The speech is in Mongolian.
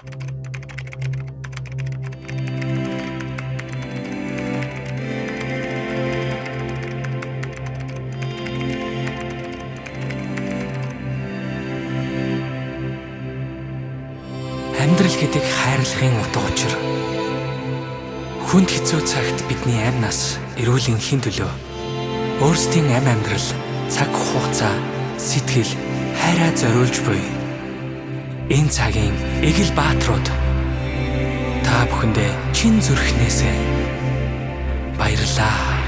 Амьдрал гэдэг хайрлахын утга учир. Хүнд хэцүү цагт бидний амь нас, эрүүлийн хэн төлөө өөрсдийн амь амьдрал, цаг хугацаа, сэтгэл, хайраа зориулж буй. Энэ цагийн эгэл бааtruуд та бүхэндээ чин зүрхнээсээ баярлаа.